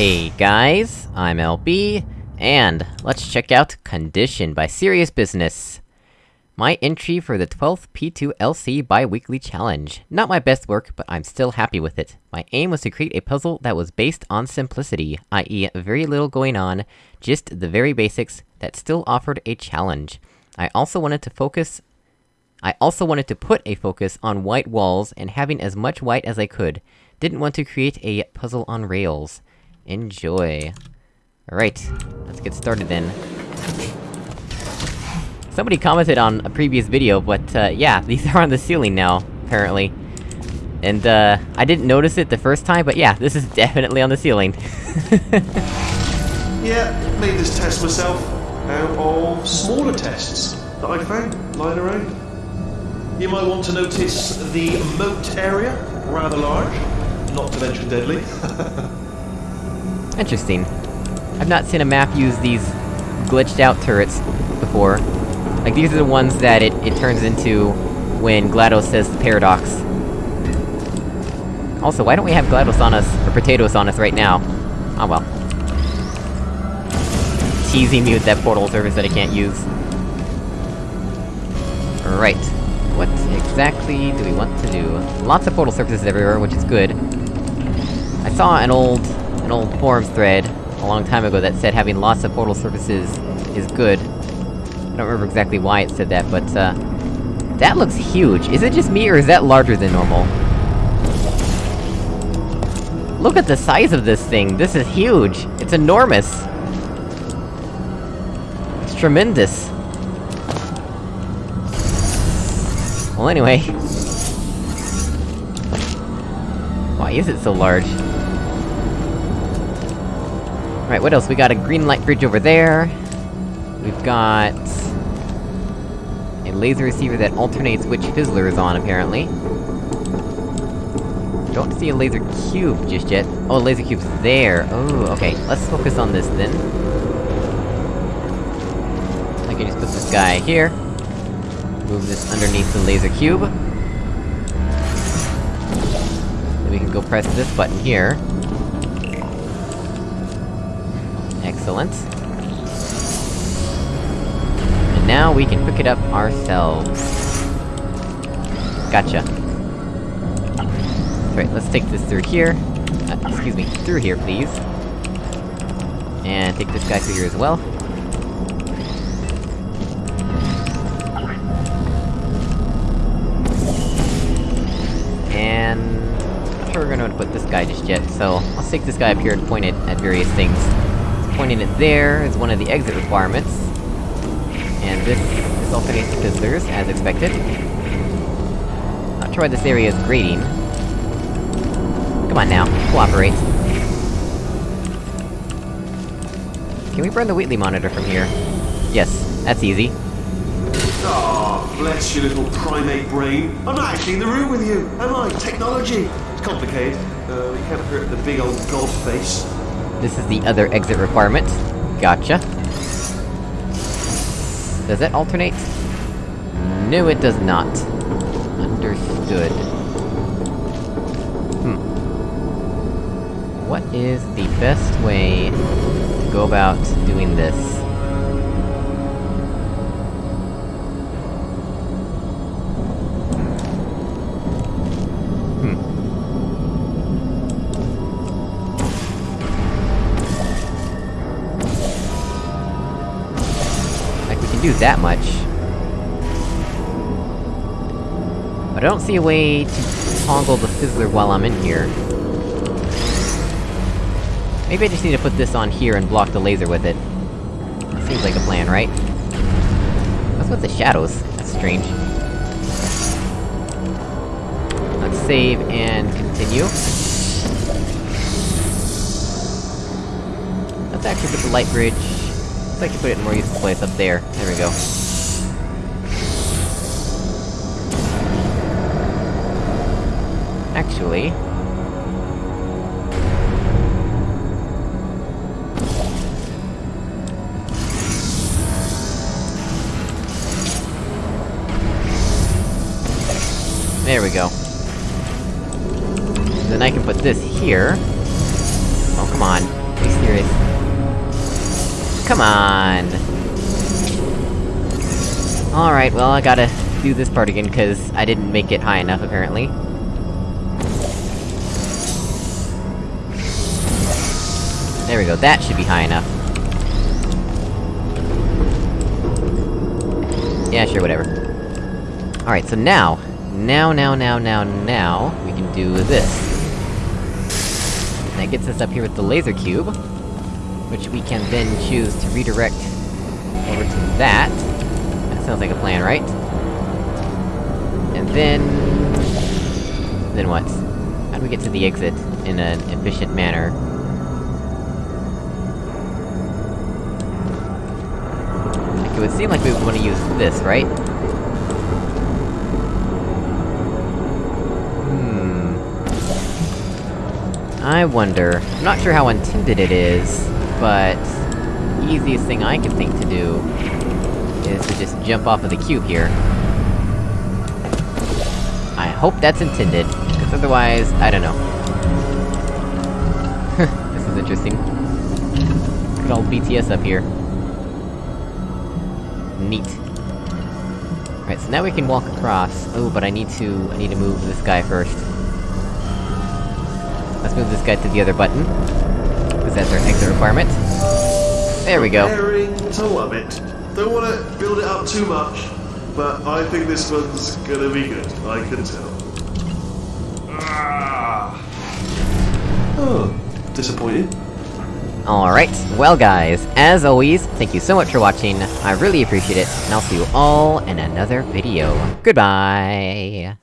Hey guys, I'm LB, and let's check out Condition by Serious Business. My entry for the 12th P2LC bi-weekly challenge. Not my best work, but I'm still happy with it. My aim was to create a puzzle that was based on simplicity, i.e. very little going on, just the very basics, that still offered a challenge. I also wanted to focus I also wanted to put a focus on white walls, and having as much white as I could. Didn't want to create a puzzle on rails. Enjoy. Alright, let's get started then. Somebody commented on a previous video, but, uh, yeah, these are on the ceiling now, apparently. And, uh, I didn't notice it the first time, but yeah, this is definitely on the ceiling. Yeah, made this test myself out of smaller tests that I found lying around. You might want to notice the moat area, rather large, not to mention deadly. Interesting. I've not seen a map use these glitched out turrets before. Like, these are the ones that it, it turns into when GLaDOS says the paradox. Also, why don't we have GLaDOS on us, or PotatOS on us right now? Oh well. Teasing me with that portal surface that I can't use. Right. What exactly do we want to do? Lots of portal surfaces everywhere, which is good. I saw an old... an old forums thread, a long time ago, that said having lots of portal surfaces is good. I don't remember exactly why it said that, but, uh... That looks huge! Is it just me, or is that larger than normal? Look at the size of this thing! This is huge! It's enormous! It's tremendous! Well, anyway... Why is it so large? Right, what else? We got a green light bridge over there. We've got... A laser receiver that alternates which Fizzler is on, apparently. Don't see a laser cube just yet. Oh, a laser cube's there! Oh, okay. Let's focus on this, then. I can just put this guy here. Move this underneath the laser cube. Then we can go press this button here. Excellent. And now we can pick it up ourselves. Gotcha. Right, let's take this through here. Uh, excuse me, through here, please. And take this guy through here as well. And... I'm not sure we're gonna put this guy just yet, so... I'll stick this guy up here and point it at various things. Pointing it there is one of the exit requirements. And this is alternates Fizzlers, as expected. Not sure why this area is grading. Come on now, cooperate. Can we burn the Wheatley monitor from here? Yes, that's easy. Ah, bless your little primate brain. I'm not actually in the room with you, am I? Technology. It's complicated. Uh, you can't hurt the big old god face. This is the other exit requirement. Gotcha. Does that alternate? No, it does not. Understood. Hmm. What is the best way to go about doing this? Do that much. But I don't see a way to toggle the Fizzler while I'm in here. Maybe I just need to put this on here and block the laser with it. Seems like a plan, right? What's with the shadows? That's strange. Let's save and continue. Let's actually put the light bridge... Let's actually put it in more useful place up there. There we go. Actually... There we go. Then I can put this here. Oh, come on. Be serious. Come on! Alright, well, I gotta do this part again, cause I didn't make it high enough, apparently. There we go, that should be high enough. Yeah, sure, whatever. Alright, so now... Now, now, now, now, now... We can do this. That gets us up here with the laser cube. Which we can then choose to redirect over to that. That sounds like a plan, right? And then... Then what? How do we get to the exit in an efficient manner? Like, it would seem like we would wanna use this, right? Hmm... I wonder... I'm not sure how intended it is, but... Easiest thing I can think to do... is to just jump off of the cube here. I hope that's intended, because otherwise, I don't know. this is interesting. Good old BTS up here. Neat. Alright, so now we can walk across. Oh, but I need to... I need to move this guy first. Let's move this guy to the other button. Because that's our exit requirement. There we go. Preparing to love it. Don't want to build it up too much, but I think this one's gonna be good. I can tell. Ah. Oh, disappointed. Alright, well guys, as always, thank you so much for watching, I really appreciate it, and I'll see you all in another video. Goodbye!